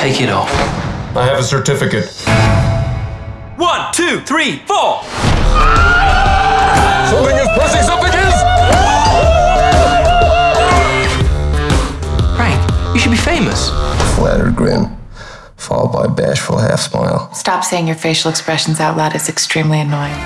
Take it off. I have a certificate. One, two, three, four. Something is pressing, something is! Frank, you should be famous. Flattered grin, followed by a bashful half smile. Stop saying your facial expressions out loud. It's extremely annoying.